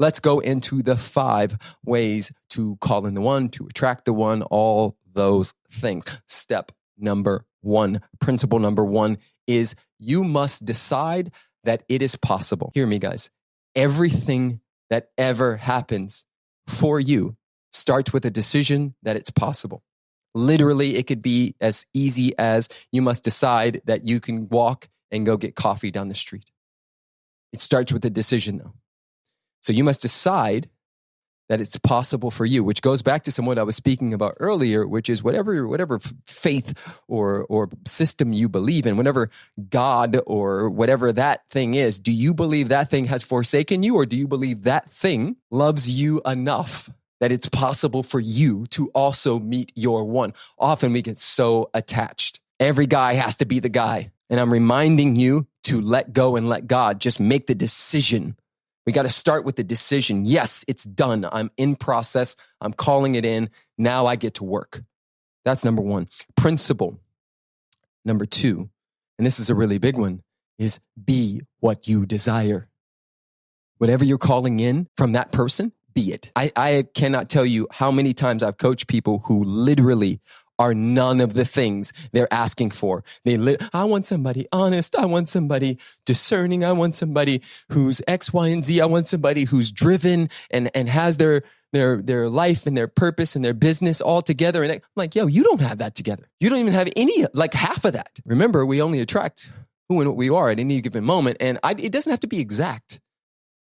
let's go into the five ways to call in the one, to attract the one, all those things. Step number one, principle number one is you must decide that it is possible. Hear me, guys. Everything that ever happens for you starts with a decision that it's possible. Literally, it could be as easy as you must decide that you can walk and go get coffee down the street. It starts with a decision, though. So you must decide that it's possible for you, which goes back to some what I was speaking about earlier, which is whatever whatever faith or or system you believe in, whatever God or whatever that thing is, do you believe that thing has forsaken you, or do you believe that thing loves you enough that it's possible for you to also meet your one? Often we get so attached. Every guy has to be the guy. And I'm reminding you to let go and let God. Just make the decision we got to start with the decision. Yes, it's done. I'm in process. I'm calling it in. Now I get to work. That's number one. Principle number two, and this is a really big one, is be what you desire. Whatever you're calling in from that person, be it. I, I cannot tell you how many times I've coached people who literally are none of the things they're asking for. They li- I want somebody honest. I want somebody discerning. I want somebody who's X, Y, and Z. I want somebody who's driven and, and has their, their, their life and their purpose and their business all together. And I'm like, yo, you don't have that together. You don't even have any, like half of that. Remember, we only attract who and what we are at any given moment. And I, it doesn't have to be exact.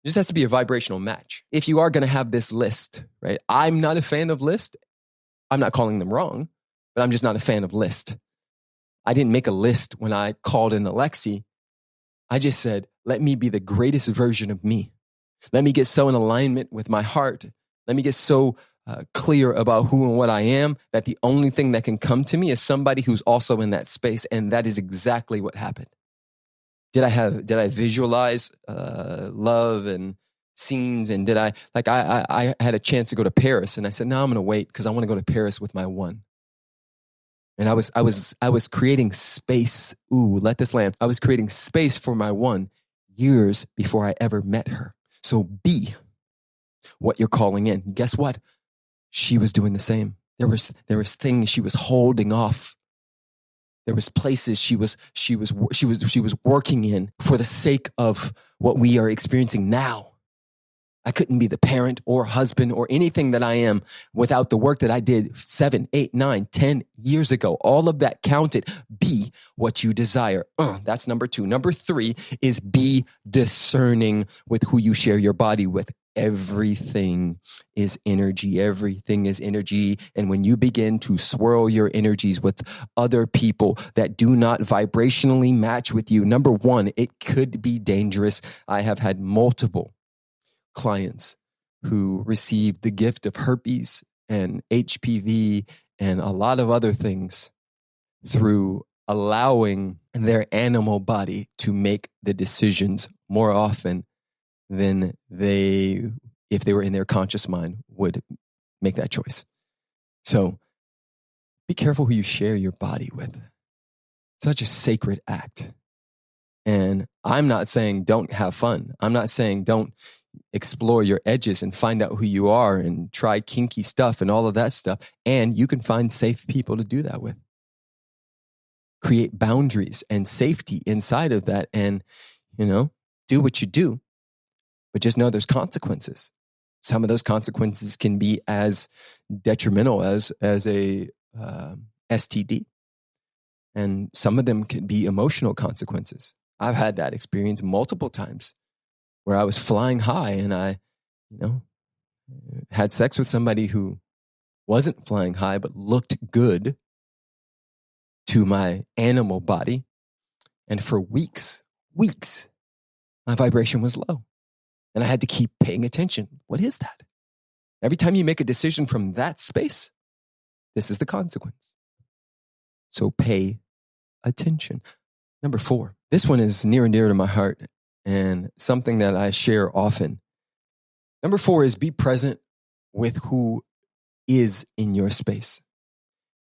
It just has to be a vibrational match. If you are going to have this list, right? I'm not a fan of list. I'm not calling them wrong but I'm just not a fan of list. I didn't make a list when I called in Alexi. I just said, let me be the greatest version of me. Let me get so in alignment with my heart. Let me get so uh, clear about who and what I am that the only thing that can come to me is somebody who's also in that space. And that is exactly what happened. Did I have, did I visualize uh, love and scenes? And did I, like, I, I, I had a chance to go to Paris and I said, no, I'm going to wait because I want to go to Paris with my one and I was I was I was creating space. Ooh, let this land. I was creating space for my one years before I ever met her. So be what you're calling in. Guess what? She was doing the same. There was there was things she was holding off. There was places she was she was she was she was working in for the sake of what we are experiencing now. I couldn't be the parent or husband or anything that I am without the work that I did seven, eight, nine, ten years ago. All of that counted. Be what you desire. Uh, that's number two. Number three is be discerning with who you share your body with. Everything is energy. Everything is energy. And when you begin to swirl your energies with other people that do not vibrationally match with you, number one, it could be dangerous. I have had multiple clients who received the gift of herpes and HPV and a lot of other things through allowing their animal body to make the decisions more often than they, if they were in their conscious mind, would make that choice. So be careful who you share your body with. Such a sacred act. And I'm not saying don't have fun. I'm not saying don't explore your edges and find out who you are and try kinky stuff and all of that stuff. And you can find safe people to do that with. Create boundaries and safety inside of that and, you know, do what you do. But just know there's consequences. Some of those consequences can be as detrimental as, as a uh, STD. And some of them can be emotional consequences. I've had that experience multiple times where I was flying high and I, you know, had sex with somebody who wasn't flying high but looked good to my animal body. And for weeks, weeks, my vibration was low. And I had to keep paying attention. What is that? Every time you make a decision from that space, this is the consequence. So pay attention. Number four, this one is near and dear to my heart and something that I share often. Number four is be present with who is in your space.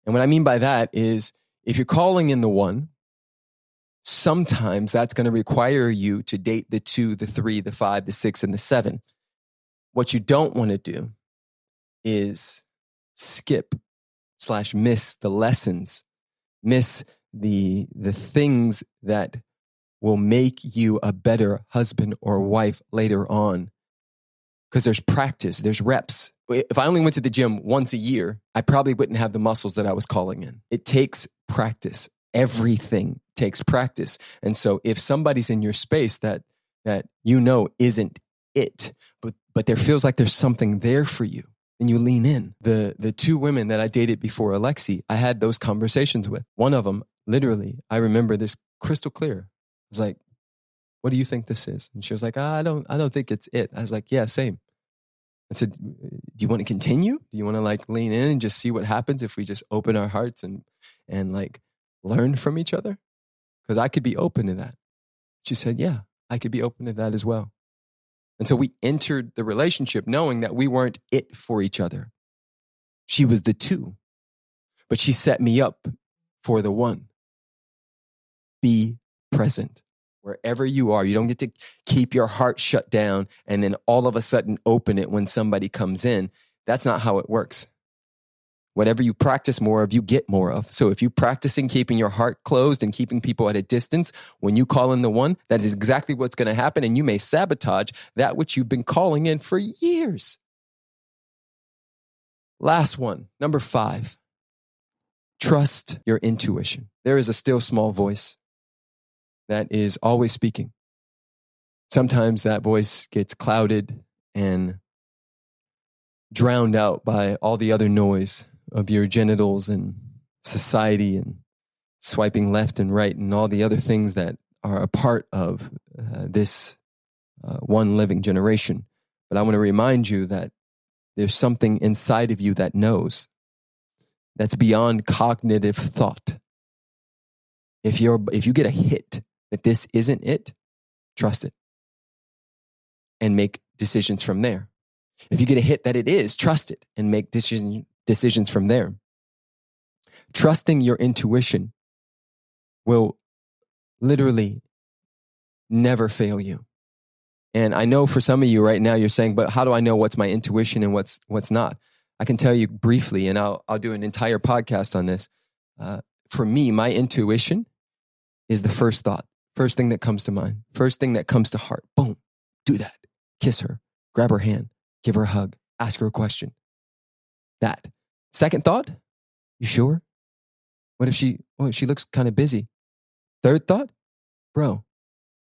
And what I mean by that is if you're calling in the one, sometimes that's going to require you to date the two, the three, the five, the six, and the seven. what you don't want to do is skip slash miss the lessons, miss the the things that will make you a better husband or wife later on. Because there's practice, there's reps. If I only went to the gym once a year, I probably wouldn't have the muscles that I was calling in. It takes practice. Everything takes practice. And so if somebody's in your space that that you know isn't it, but but there feels like there's something there for you, and you lean in. The the two women that I dated before Alexi, I had those conversations with. One of them, literally, I remember this crystal clear. Was like, "What do you think this is?" And she was like, ah, "I don't, I don't think it's it." I was like, "Yeah, same." I said, "Do you want to continue? Do you want to like lean in and just see what happens if we just open our hearts and and like learn from each other?" Because I could be open to that. She said, "Yeah, I could be open to that as well." And so we entered the relationship knowing that we weren't it for each other. She was the two, but she set me up for the one. Be present wherever you are. You don't get to keep your heart shut down and then all of a sudden open it when somebody comes in. That's not how it works. Whatever you practice more of, you get more of. So if you're practicing keeping your heart closed and keeping people at a distance, when you call in the one, that is exactly what's going to happen. And you may sabotage that which you've been calling in for years. Last one, number five trust your intuition. There is a still small voice that is always speaking. Sometimes that voice gets clouded and drowned out by all the other noise of your genitals and society and swiping left and right and all the other things that are a part of uh, this uh, one living generation. But I want to remind you that there's something inside of you that knows that's beyond cognitive thought. If you're if you get a hit that this isn't it, trust it and make decisions from there. If you get a hit that it is, trust it and make decision, decisions from there. Trusting your intuition will literally never fail you. And I know for some of you right now, you're saying, but how do I know what's my intuition and what's, what's not? I can tell you briefly, and I'll, I'll do an entire podcast on this. Uh, for me, my intuition is the first thought, first thing that comes to mind, first thing that comes to heart. Boom, do that. Kiss her, grab her hand, give her a hug, ask her a question. That. Second thought, you sure? What if she, oh, she looks kind of busy? Third thought, bro,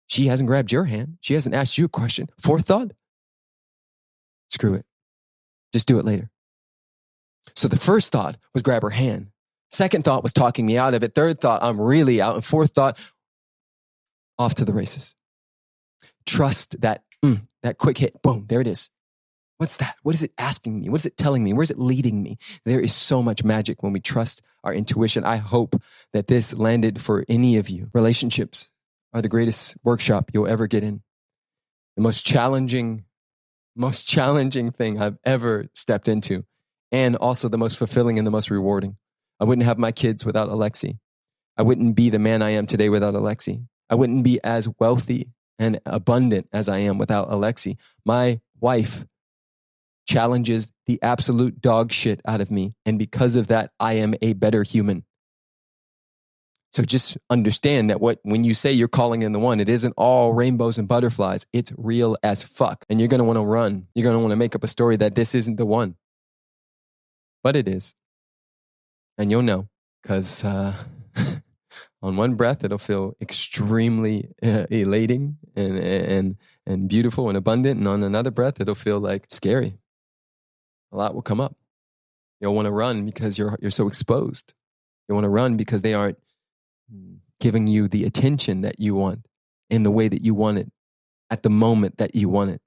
she hasn't grabbed your hand. She hasn't asked you a question. Fourth thought, screw it. Just do it later. So the first thought was grab her hand. Second thought was talking me out of it. Third thought, I'm really out. And fourth thought, off to the races. Trust that, mm, that quick hit. Boom, there it is. What's that? What is it asking me? What is it telling me? Where is it leading me? There is so much magic when we trust our intuition. I hope that this landed for any of you. Relationships are the greatest workshop you'll ever get in. The most challenging, most challenging thing I've ever stepped into, and also the most fulfilling and the most rewarding. I wouldn't have my kids without Alexi. I wouldn't be the man I am today without Alexi. I wouldn't be as wealthy and abundant as I am without Alexi. My wife challenges the absolute dog shit out of me. And because of that, I am a better human. So just understand that what when you say you're calling in the one, it isn't all rainbows and butterflies. It's real as fuck. And you're gonna want to run. You're gonna want to make up a story that this isn't the one. But it is. And you'll know. Because uh, on one breath, it'll feel extremely uh, elating and, and, and beautiful and abundant. And on another breath, it'll feel like scary a lot will come up. You'll want to run because you're, you're so exposed. You want to run because they aren't giving you the attention that you want in the way that you want it at the moment that you want it.